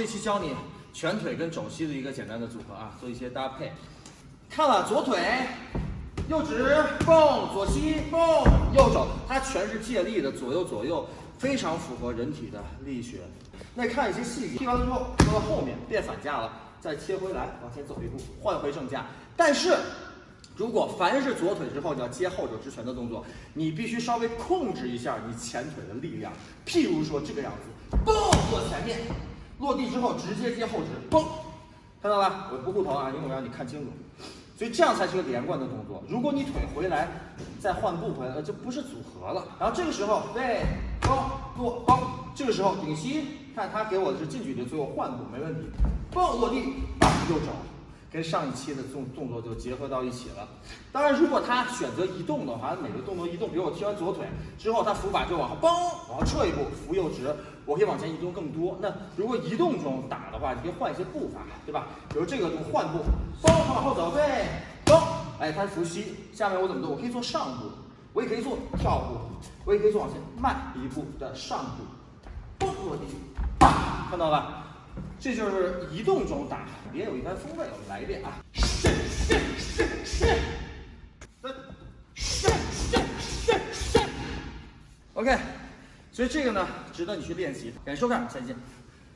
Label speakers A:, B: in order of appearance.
A: 这期教你全腿跟肘膝的一个简单的组合啊，做一些搭配。看了左腿，右指蹦，左膝蹦，右肘，它全是借力的，左右左右，非常符合人体的力学。那看一些细节，踢完了之后到后面变反架了，再切回来往前走一步，换回正架。但是如果凡是左腿之后你要接后肘直拳的动作，你必须稍微控制一下你前腿的力量。譬如说这个样子，蹦过前面，落地之后直接接后直，嘣，看到吧？我不护头啊，因为我让你看清楚。所以这样才是个连贯的动作。如果你腿回来再换步回来，呃，这不是组合了。然后这个时候，对，蹦，落，嘣，这个时候顶膝，看他给我的是近距离，最后换步没问题，蹦落地，右肘。跟上一期的动动作就结合到一起了。当然，如果他选择移动的话，每个动作移动，比如我踢完左腿之后，他扶把就往后嘣，往后撤一步，扶右直，我可以往前移动更多。那如果移动中打的话，你可以换一些步伐，对吧？比如这个动换步，嘣往后走，对，嘣，哎，他是扶膝。下面我怎么做？我可以做上步，我也可以做跳步，我也可以做往前迈一步的上步，嘣落地，看到了？这就是移动中打，别有一番风味。我们来一遍啊！是是是是，三，是是是是。OK，所以这个呢，值得你去练习。感谢收看，再见。